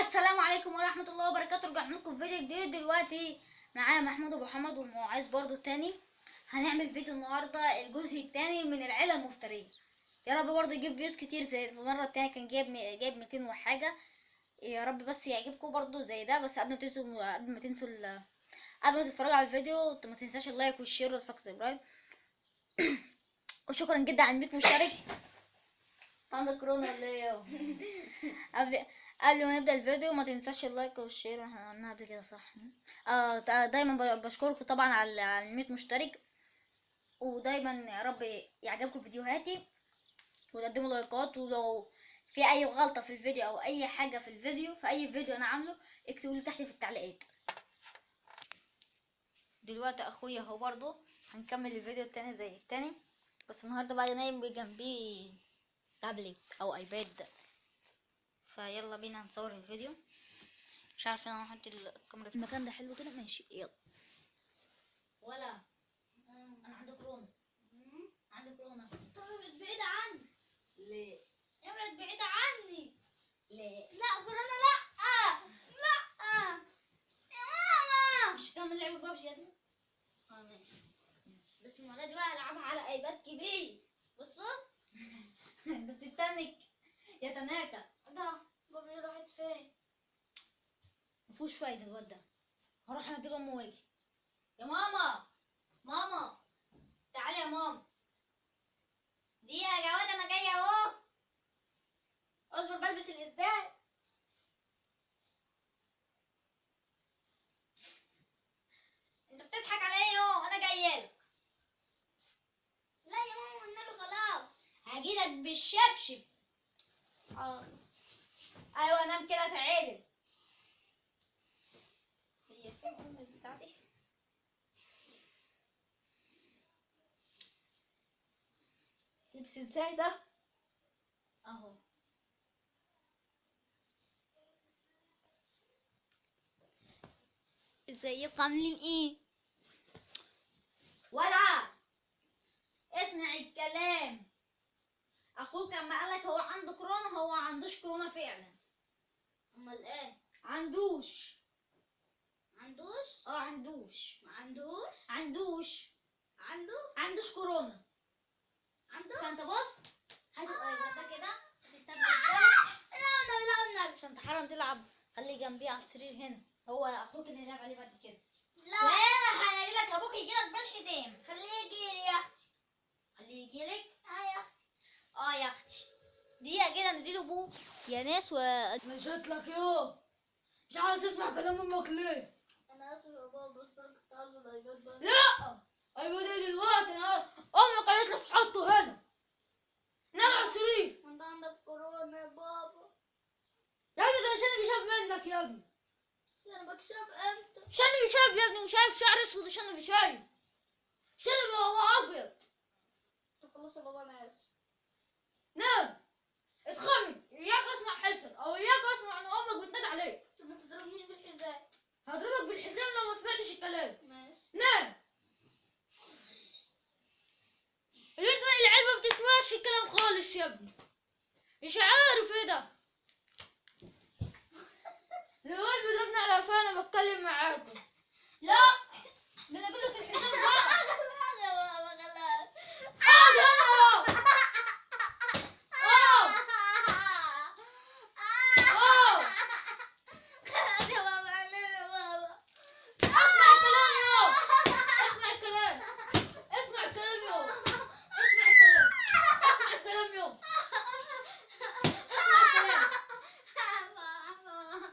السلام عليكم ورحمة الله وبركاته. رجعنا لكم فيديو جديد. دلوقتي معايا محمود أبو محمد ومعاذ برضو التاني. هنعمل فيديو النهاردة الجزء التاني من العيلة المفترية. يا رب برضو يجيب views كتير زي المرة التانية. كان جايب جايب 200 وحاجة. يا رب بس يعجبكم برضو زي ده. بس قبل ما تنسوا قبل ما تنسوا قبل ما تتفرجوا على الفيديو ما تنساش ال like وال share وال subscribe. وشكرا جدا على 100 مشترك. عندك كورونا ولا إيه قبل ما نبدأ الفيديو ما تنساش ال like وال share إحنا قلناها قبل كده صح؟ آه دايما بشكركم طبعا على على 100 مشترك ودايما يا رب يعجبكم فيديوهاتي وتقدموا لايكات ولو في أي غلطة في الفيديو أو أي حاجة في الفيديو في أي فيديو أنا عامله اكتبوا لي تحت في التعليقات. دلوقتي أخويا أهو برضو هنكمل الفيديو التاني زي التاني بس النهارده بقى نايم جنبي تابلت أو آيباد. فيلا بينا نصور الفيديو. مش عارفة أنا أحط الكاميرا في المكان ده حلو كده؟ ماشي يلا. ولا. أنا عندي كورونا. عندي كورونا. طيب بعيدة عني. ليه؟ ابعد بعيدة عني. ليه؟ لا كورونا لا. لا. يا ماما مش هكمل لعبه بابجي يا ابني؟ آه ماشي. بس المرة دي بقى العبها على آيباد كبير بصوا. انت بتتنك يا تناكا مفيهوش فايدة الواد ده. هروح اناديله أمه وأجي. يا ماما! ماما! تعالي يا ماما. دي يا جواد أنا جاية أهو. أصبر بلبس الإزاي. أنت بتضحك على إيه يو أنا جاية لك. لا يا ماما والنبي خلاص. هجيلك بالشبشب. حاضر أيوه نام كده تعالي. بتاعتي لبس إزاي ده اهو ازيكم عاملين إيه ولا اسمع الكلام. أخوك اما قالك هو عنده كورونا هو عندوش كورونا فعلا. أمال إيه؟ عندوش. عندوش؟ آه عندوش. ما عندوش. عندوش؟ عنده عندوش كورونا. عنده فانت بص هات الايباد ده كده. لا لا والنبي عشان تحرم تلعب. خليه جنبي على السرير هنا. هو أخوك اللي هيلعب عليه بعد كده. لا. وأنا هيجي لك أبوك يجي لك بالحزام. خليه يجي لي يا أختي خليه يجي لك. آه يا أختي آه يا أختي دقيقة كده نديله ابوه يا ناس و مشيت لك يو مش عاوز تسمع كلام أمك ليه؟ أنا اسف يا بابا بس أنا كنت عاوز ال iPad بقى لا! أيوه ليه دلوقتي أنا أمك قالت لك حطه هنا. نام على السرير انت عندك كورونا يا بابا. يا ابني ده شنب شاب منك يا ابني؟ أنا بكشف إمتى؟ شنب شاب يا ابني؟ وشايف شعر أسود وشنب شايف شنب هو أبيض. خلاص يا بابا أنا اسف نام اتخمن اياك اسمع حسك أو اياك اسمع ان أمك بتنادي عليك طب ما تضربنيش بالحذاء هضربك بالحزام لو ما سمعتش الكلام ماشي نام البنت العيال ما بتسمعش الكلام خالص يا ابني مش عارف إيه ده. الواد بيضربني على قفانا بتكلم معاكم لا ده أنا أقول لك الحزام بقى خلاص يا بابا خلاص اقعد هنا اهو اهو خلاص يا بابا أنا يا بابا اسمع الكلام يو اسمع الكلام اسمع الكلام يو اسمع الكلام اسمع الكلام يو اسمع الكلام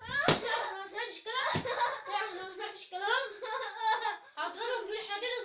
تعرف لو ما سمعتش كلام تعرف لو ما سمعتش كلام هضربك بالحزام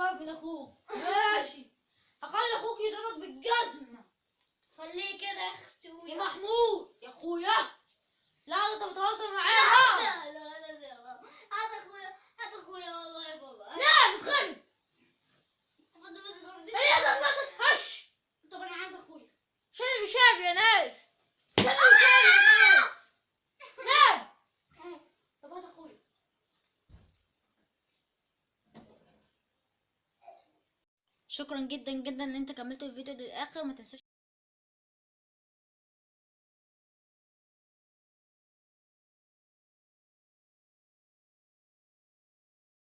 تخاف من أخوك. ماشي. هخلي أخوك يضربك بالجزمة. خليه كده يا أختي يا محمود. يا أخويا. لا أنت بتهزر معايا لا لا لا لا هات اخويا هات اخويا والله يا بابا لا بتخرب بس بس ضربني. هي ده نفسك هش طب أنا عايز اخويا شرب شاب يا ناس شرب شاب يا ناس نام طب هات اخويا شكرا جدا جدا إن أنت كملت الفيديو للآخر. ما تنساش